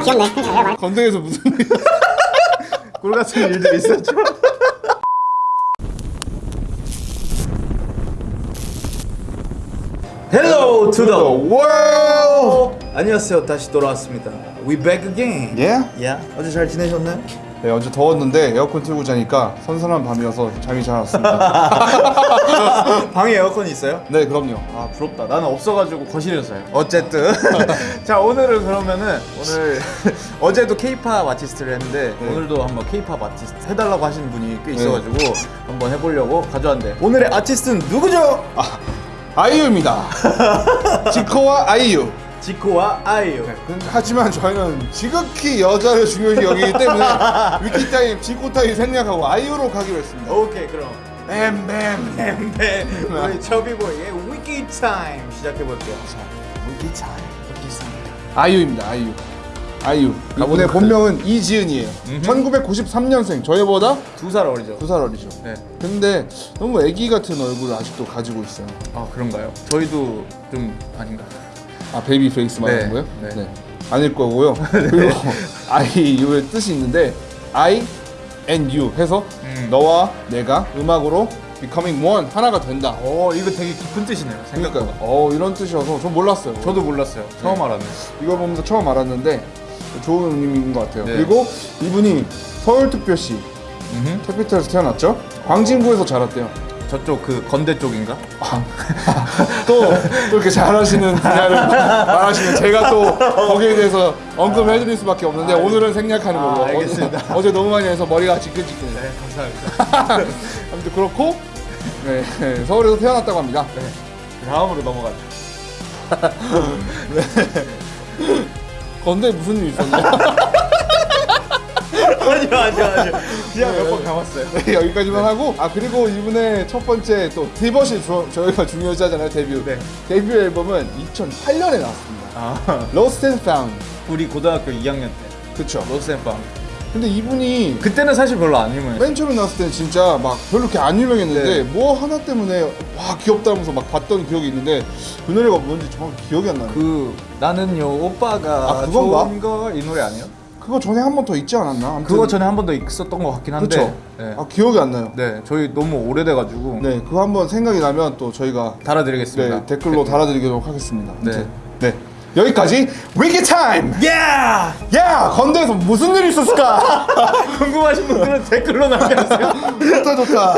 아 귀엽네 건대에서 무슨 일꿀 같은 일들이 있었죠. Hello to the world. 안녕하세요. 다시 돌아왔습니다. We back again. 예? Yeah. 어제 잘 지내셨나요? 네 어제 더웠는데 에어컨 틀고 자니까 선선한 밤이어서 잠이 잘 왔습니다 방에 에어컨 있어요? 네 그럼요 아 부럽다. 나는 없어가지고 거실에서 자요. 어쨌든 자 오늘은 그러면은 오늘 어제도 K-pop 아티스트를 했는데 네. 오늘도 한번 K-pop 아티스트 해달라고 하시는 분이 꽤 있어가지고 한번 해보려고 가져왔는데 오늘의 아티스트는 누구죠? 아이유입니다 지코와 아이유 지코와 아이유. 하지만 저희는 지극히 여자를 중요시 여기기 때문에 wiki time, 지코 time 생략하고 아이유로 가기로 했습니다 오케이 그럼 뱀뱀 네 우리 chubby boy의 wiki time 시작해 볼게요. wiki time. 아이유입니다 아이유 아이유 이분의 본명은 이지은이에요 1993년생 저희보다 두 살 어리죠? 두 살 어리죠 네. 근데 너무 애기 같은 얼굴을 아직도 가지고 있어요 아 그런가요? 저희도 좀 아닌가? 아 baby face 말하는 네, 거예요? 네. 아닐 거고요. 그리고 아이유의 뜻이 있는데 I and you 해서 음. 너와 내가 음악으로 becoming one 하나가 된다. 어 이거 되게 깊은 뜻이네요. 그러니까 생각보다. 어 이런 뜻이어서 전 몰랐어요. 저도 몰랐어요. 처음 알았네. 이걸 보면서 처음 알았는데 좋은 의미인 것 같아요. 네. 그리고 이분이 서울특별시 캐피탈에서 태어났죠. 광진구에서 자랐대요. 저쪽 그 건대 쪽인가? 또, 또 이렇게 잘하시는 분야를 말하시면 제가 또 거기에 대해서 언급을 해드릴 수밖에 없는데 오늘은 생략하는 걸로 아, 알겠습니다. 어제, 너무 많이 해서 머리가 지끈지끈해요 네 감사합니다. 아무튼 그렇고 네, 네, 서울에서 태어났다고 합니다 다음으로 넘어가죠. 건데 무슨 일 있었나요? 아니요 아니요 아니요. 그냥 몇번 감았어요. 네, 여기까지만 하고 아 그리고 이분의 첫 번째 또 디버시 주, 저희가 중요시 하잖아요 데뷔 네. 데뷔 앨범은 2008년에 나왔습니다 아 Lost and Found 우리 고등학교 2학년 때 그쵸 로스앤빵. 근데 이분이 그때는 사실 별로 안 유명했어요. 맨 처음에 나왔을 때는 진짜 막 별로 이렇게 안 유명했는데 네. 뭐 하나 때문에 와 귀엽다면서 막 봤던 기억이 있는데 그 노래가 뭔지 정확히 기억이 안 나요. 그, 그 나는요 오빠가 아, 그건가? 좋은 걸이 노래 아니에요? 그거 전에 한 번 더 있지 않았나? 아무튼 그거 전에 한 번 더 있었던 것 같긴 한데. 네. 아 기억이 안 나요. 네, 저희 너무 오래돼가지고 네, 그거 한번 생각이 나면 또 저희가 달아드리겠습니다. 네, 댓글로 달아드리도록 하겠습니다. 네. 네. 여기까지 위기 타임. 야! 야 건대에서 무슨 일이 있었을까? 궁금하신 분들은 댓글로 남겨주세요. 좋다 좋다.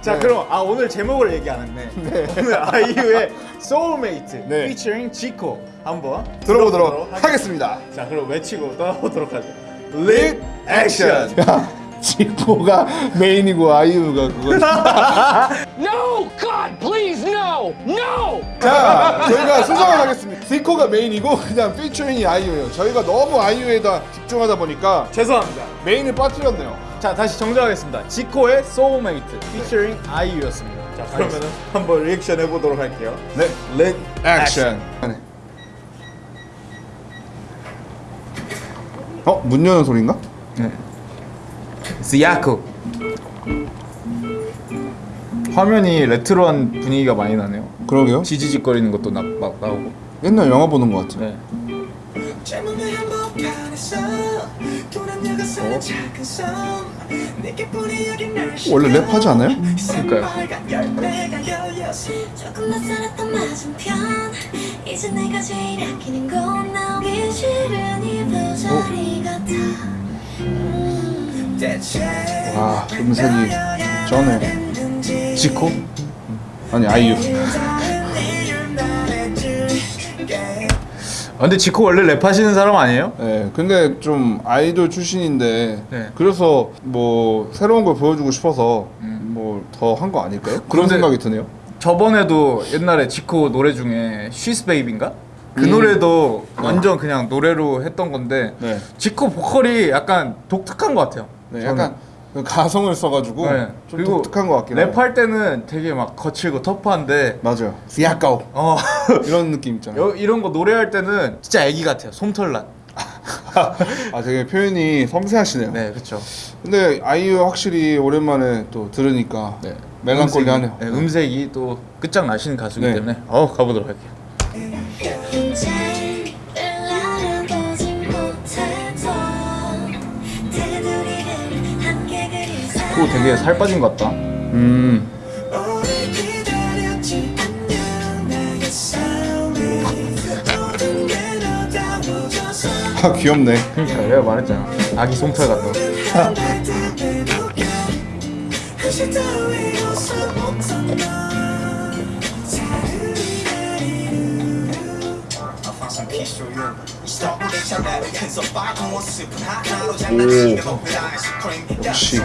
자, 네. 그럼 아 오늘 제목을 얘기 안 했네. 오늘 아이유의 Soulmate 네. featuring 지코 한번 들어보도록 하겠- 하겠습니다. 자, 그럼 외치고 떠나보도록 하죠. 릭 액션. 야, 지코가 메인이고 아이유가 그거. No! God, please, no! No! 자, 저희가 수정을 하겠습니다. 지코가 메인이고 그냥 피처링이 아이유예요. 저희가 너무 아이유에다 집중하다 보니까 죄송합니다. 메인을 빠뜨렸네요. 자, 다시 정정하겠습니다. 지코의 Soulmate featuring 아이유였습니다. 자, 그러면은 한번 리액션 해보도록 할게요. 네, 릭 액션. 어, 문 여는 소리인가? 지아코 화면이 레트로한 분위기가 많이 나네요. 그러게요. 지지직거리는 것도 나, 막 나오고. 옛날 영화 보는 것 같아. 네. 작은 섬 내게뿐이 여긴 널 원래 랩하지 않아요? 그러니까요. 같아 음. 대체 와, 음색이 쩌네. 지코? 아니, 아이유. 아, 근데 지코 원래 랩하시는 사람 아니에요? 네, 근데 좀 아이돌 출신인데 네. 그래서 뭐 새로운 걸 보여주고 싶어서 음. 뭐더 한 거 아닐까요? 그런 생각이 드네요. 저번에도 옛날에 지코 노래 중에 She's Baby인가? 그 음. 노래도 완전 그냥 노래로 했던 건데 네. 지코 보컬이 약간 독특한 것 같아요. 네. 약간 그 가성을 써가지고 네. 좀 독특한 것 같긴 해요. 랩할 때는 되게 막 거칠고 터프한데 맞아요. 약간 어 이런 느낌 있잖아요. 여- 이런 거 노래할 때는 진짜 애기 같아요. 솜털난. 아 되게 표현이 섬세하시네요. 네, 그렇죠. 근데 아이유 확실히 오랜만에 또 들으니까 네. 멜랑콜리하네요. 네, 음색이 또 끝장 나시는 가수이기 네. 때문에 어 가보도록 할게요. 또 되게 살 빠진 것 같다. 음. 아 귀엽네. 그러니까 내가 말했잖아. 아기 솜털 같다 역시.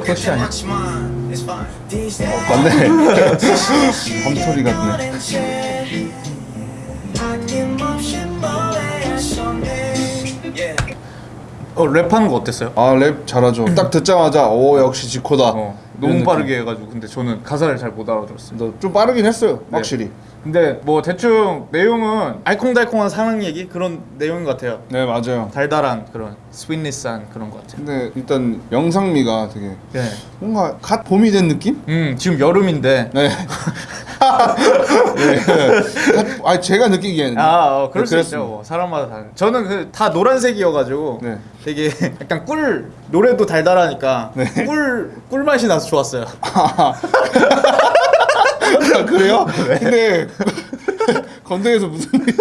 그것이 아니야? days 맞네. 밤소리 같네. 어 랩하는 거 어땠어요? 아 랩 잘하죠. 딱 듣자마자 오 역시 지코다. 어, 너무 느낌. 빠르게 해가지고 근데 저는 가사를 잘 못 알아들었어요. 너좀 빠르긴 했어요. 네. 확실히. 근데 뭐 대충 내용은 알콩달콩한 사랑 얘기 그런 내용인 것 같아요. 네 맞아요. 달달한 그런 sweetness한 그런 것 같아요. 근데 일단 영상미가 되게 네. 뭔가 갓 봄이 된 느낌? 음 지금 여름인데. 네. 네. 갓- 아 제가 느끼기에는. 아, 어, 그럴 네, 수. 있죠. 뭐, 사람마다 다른. 저는 그 다 노란색이어가지고 네. 되게 약간 꿀 노래도 달달하니까 네. 꿀꿀 맛이 나서 좋았어요. 아, 그래요? 네. 근데 건대에서 무슨 일?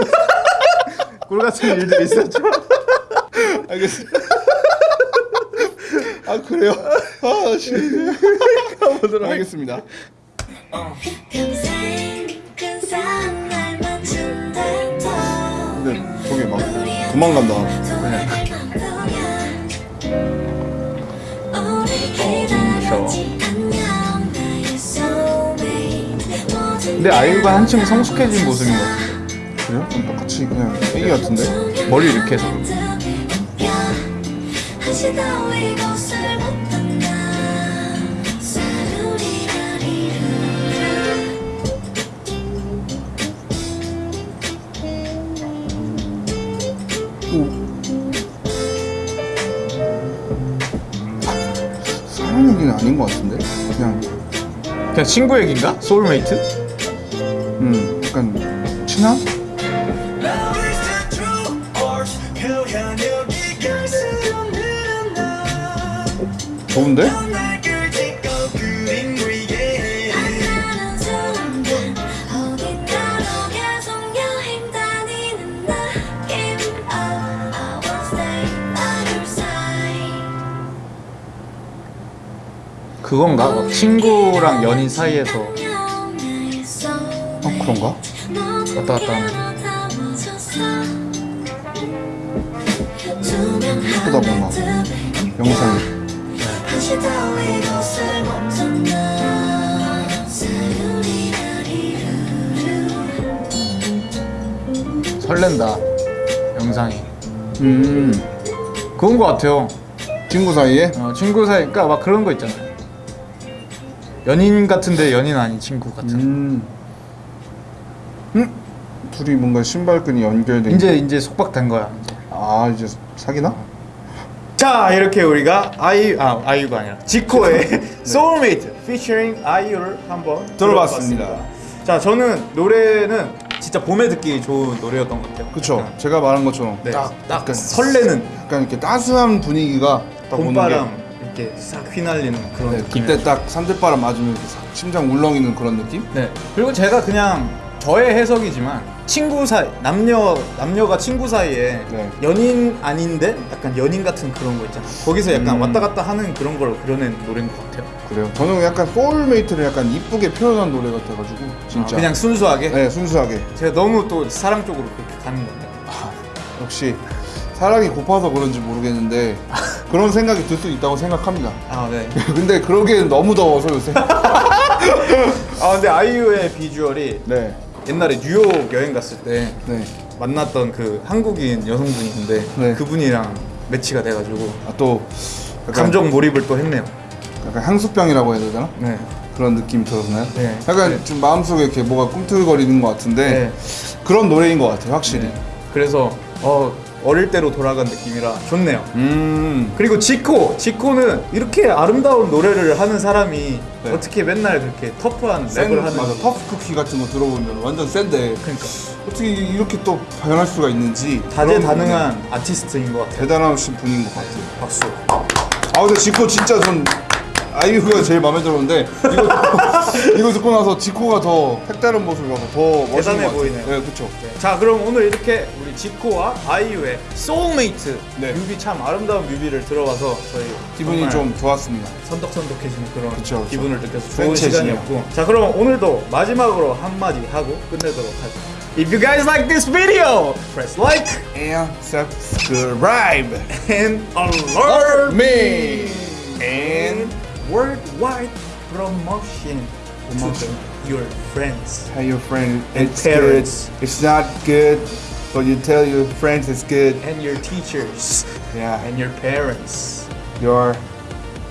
꿀 같은 일들이 있었죠. 알겠습니다. 아 그래요? 아 씨. 가보도록 하겠습니다. 도망간다. 근데 아이유가 한층 성숙해진 모습인 것 같아요. 그래요? 좀 똑같이 그냥 애기 같은데? 머리 이렇게 해서. 사랑 얘기는 아닌 것 같은데? 그냥 그냥 친구 얘긴가? 소울메이트? 음 약간 친한? 좋은데? 그건가? 막 친구랑 연인 사이에서. 어 그런가? 왔다 갔다 하는 예쁘다 뭔가 영상이 설렌다 영상이. 음. 그건 것 같아요. 친구 사이에? 어, 친구 사이 그러니까 막 그런 거 있잖아요 연인 같은데 연인 아닌 친구 같은 음. 음? 둘이 뭔가 신발끈이 연결돼 이제 이제 속박된 거야 이제. 아 이제 사귀나? 자 이렇게 우리가 아이유 아 아이유가 아니라 지코의 Soulmate featuring 아이유를 한번 들어봤습니다. 들어봤습니다. 자 저는 노래는 진짜 봄에 듣기 좋은 노래였던 것 같아요. 약간, 제가 말한 것처럼 네, 딱, 딱 약간 설레는 약간 이렇게 따스한 분위기가 봄바람 이렇게 싹 휘날리는 그런 게 네, 느낌. 그때 딱 산들바람 맞으면 심장 울렁이는 그런 느낌? 네. 그리고 제가 그냥 저의 해석이지만 친구 사이 남녀 남녀가 친구 사이에 네. 연인 아닌데 약간 연인 같은 그런 거 있잖아. 거기서 약간 음. 왔다 갔다 하는 그런 걸 그려낸 노래인 것 같아요. 그래요 저는 약간 soulmate를 약간 이쁘게 표현한 노래 같아가지고 진짜 그냥 순수하게. 네 순수하게 제가 너무 또 사랑 쪽으로 그렇게 가는 건데. 역시 사랑이 고파서 그런지 모르겠는데 그런 생각이 들 수 있다고 생각합니다 아 네. 근데 그러기엔 너무 더워서 요새 아 근데 아이유의 비주얼이 네 옛날에 뉴욕 여행 갔을 때 네. 만났던 그 한국인 여성분이 있는데 네. 그분이랑 매치가 돼가지고 아, 또 약간, 감정 몰입을 또 했네요. 약간 향수병이라고 해야 되나? 네. 그런 느낌이 들었나요? 네. 약간 네. 좀 마음속에 이렇게 뭐가 꿈틀거리는 것 같은데 네. 그런 노래인 것 같아요 확실히 네. 그래서 어 어릴 때로 돌아간 느낌이라 좋네요. 음. 그리고 지코, 지코는 이렇게 아름다운 노래를 하는 사람이 네. 어떻게 맨날 그렇게 터프한 센 랩을 하는 맞아 터프 쿠키 같은 거 들어보면 완전 센데 그러니까 어떻게 이렇게 또 변할 수가 있는지 다재다능한 아티스트인 것 같아요. 대단하신 분인 것 같아요. 박수. 아 근데 지코 진짜 전 아이유가 제일 마음에 들었는데 이거 이거 듣고 나서 지코가 더 색다른 모습이라서 더 멋있는 대단해 것 같아요. 보이네요. 네, 그렇죠. 자, 그럼 오늘 이렇게 우리 지코와 아이유의 소울메이트 네. 뮤비 참 아름다운 뮤비를 들어봐서 저희 기분이 정말 좀 좋았습니다. 선덕선덕해지는 그런 그쵸, 그쵸. 기분을 느껴서 좋은 센체시네요. 시간이었고 자 그럼 오늘도 마지막으로 한마디 하고 끝내도록 하죠 If you guys like this video, press like And subscribe and alert me and worldwide promotion to your friends tell your friend it's parents. good. It's not good, but you tell your friends it's good. and your teachers Yeah, and your parents. your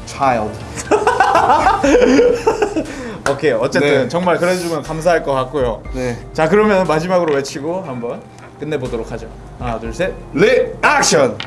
child. 오케이 어쨌든 네. 정말 그래주면 감사할 것 같고요. 네. 자 그러면 마지막으로 외치고 한번 끝내보도록 하죠. 하나 둘 셋. 리액션.